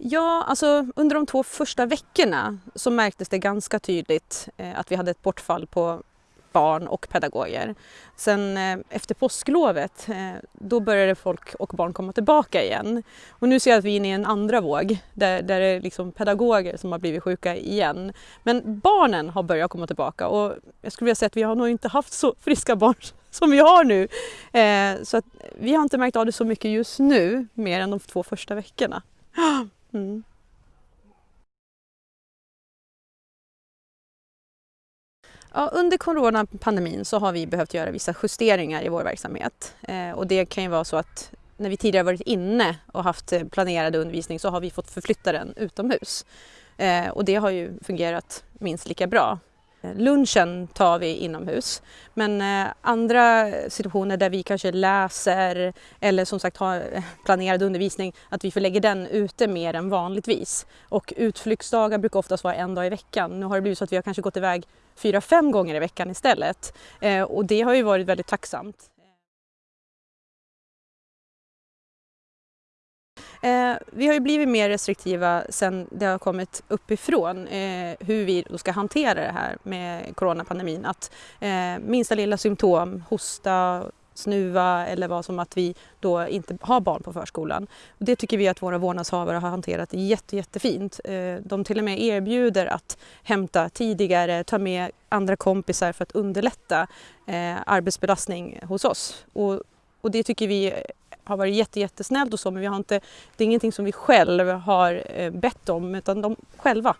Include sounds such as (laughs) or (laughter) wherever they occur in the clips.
Ja, alltså under de två första veckorna så märktes det ganska tydligt eh, att vi hade ett bortfall på barn och pedagoger. Sen eh, efter påsklovet, eh, då började folk och barn komma tillbaka igen. Och nu ser jag att vi är inne i en andra våg där, där det är liksom pedagoger som har blivit sjuka igen. Men barnen har börjat komma tillbaka och jag skulle vilja säga att vi har nog inte haft så friska barn (laughs) som vi har nu. Eh, så att vi har inte märkt av det så mycket just nu, mer än de två första veckorna. (gasps) Mm. Ja, under coronapandemin så har vi behövt göra vissa justeringar i vår verksamhet eh, och det kan ju vara så att när vi tidigare varit inne och haft eh, planerad undervisning så har vi fått förflytta den utomhus. Eh, och det har ju fungerat minst lika bra. Eh, lunchen tar vi inomhus men eh, andra situationer där vi kanske läser eller som sagt har eh, planerad undervisning att vi förlägger den ute mer än vanligtvis. Och utflyktsdagar brukar oftast vara en dag i veckan. Nu har det blivit så att vi har kanske gått iväg fyra, fem gånger i veckan istället och det har ju varit väldigt tacksamt. Eh, vi har ju blivit mer restriktiva sen det har kommit uppifrån eh, hur vi då ska hantera det här med coronapandemin. Att eh, minsta lilla symptom, hosta, snuva eller vad som att vi då inte har barn på förskolan. Det tycker vi att våra vårdnadshavare har hanterat jätte, jättefint. Eh, de till och med erbjuder att hämta tidigare, ta med andra kompisar för att underlätta eh, arbetsbelastning hos oss. Och, och det tycker vi har varit jätte, jättesnällt och så men vi har inte, det är ingenting som vi själva har eh, bett om utan de själva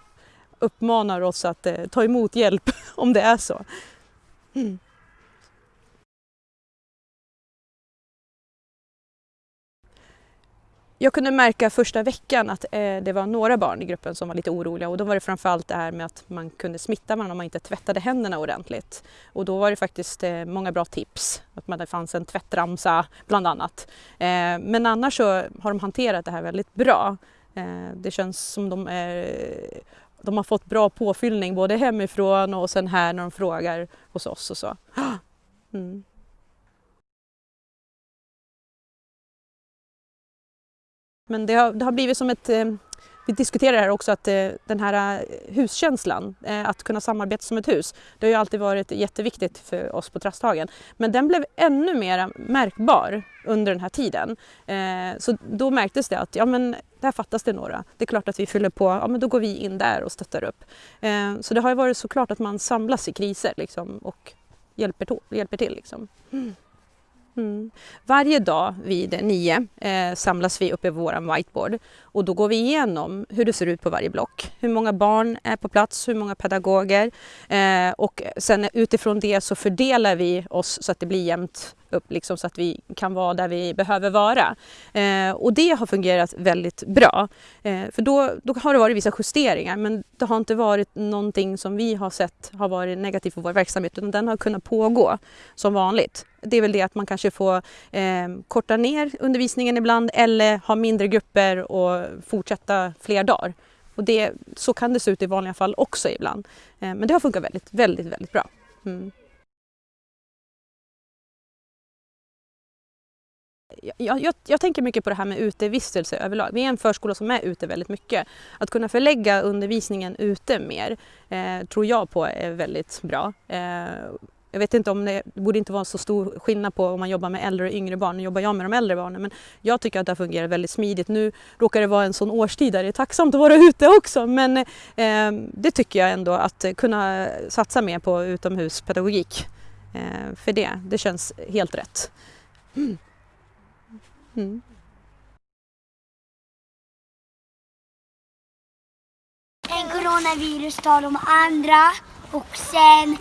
uppmanar oss att eh, ta emot hjälp (laughs) om det är så. Mm. Jag kunde märka första veckan att eh, det var några barn i gruppen som var lite oroliga och då var det framförallt det här med att man kunde smitta varandra om man inte tvättade händerna ordentligt. Och då var det faktiskt eh, många bra tips, att det fanns en tvättramsa bland annat. Eh, men annars så har de hanterat det här väldigt bra. Eh, det känns som de är de har fått bra påfyllning både hemifrån och sen här när de frågar hos oss och så. (gasps) Mm. Men det har, det har blivit som ett eh, vi diskuterar här också att eh, den här eh, huskänslan, eh, att kunna samarbeta som ett hus, det har ju alltid varit jätteviktigt för oss på Trasthagen. Men den blev ännu mer märkbar under den här tiden. Eh, så då märktes det att ja, men där fattas det några. Det är klart att vi fyller på, ja men då går vi in där och stöttar upp. Eh, så det har ju varit såklart att man samlas i kriser liksom, och hjälper, hjälper till. Liksom. Mm. Mm. Varje dag vid nio eh, samlas vi uppe i vår whiteboard och då går vi igenom hur det ser ut på varje block. Hur många barn är på plats, hur många pedagoger eh, och sen utifrån det så fördelar vi oss så att det blir jämnt upp liksom, så att vi kan vara där vi behöver vara. Eh, och det har fungerat väldigt bra. Eh, för då, då har det varit vissa justeringar men det har inte varit någonting som vi har sett har varit negativt för vår verksamhet utan den har kunnat pågå som vanligt. Det är väl det att man kanske får eh, korta ner undervisningen ibland eller ha mindre grupper och fortsätta fler dagar. Och det, så kan det se ut i vanliga fall också ibland. Eh, men det har funkat väldigt, väldigt, väldigt bra. Mm. Jag, jag, jag, tänker mycket på det här med utevistelse överlag. Vi är en förskola som är ute väldigt mycket. Att kunna förlägga undervisningen ute mer eh, tror jag på är väldigt bra. Eh, jag vet inte om det, det borde inte vara så stor skillnad på om man jobbar med äldre och yngre barn. Nu jobbar jag med de äldre barnen men jag tycker att det har fungerat väldigt smidigt. Nu råkar det vara en sån årstid där det är tacksamt att vara ute också men eh, det tycker jag ändå att kunna satsa mer på utomhuspedagogik. Eh, för det, det känns helt rätt. Mm. Mm. En coronavirus tar de andra och sen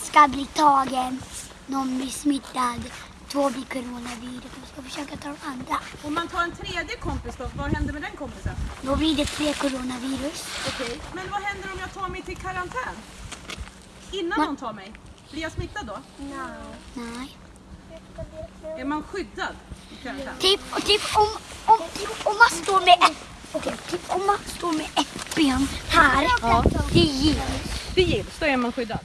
ska bli tagen. Någon blir smittad. Två blir coronavirus och ska försöka ta de andra. Om man tar en tredje kompis då, vad händer med den kompisen? Då blir det tre coronavirus. Okej, okay. men vad händer om jag tar mig till karantän? Innan man... någon tar mig? Blir jag smittad då? No. Nej. Man skyddad? Typ, typ, om, om, typ om man står med ett, okay, typ om man står med ett ben här, ja. det gills. Det gills, då är man skyddad.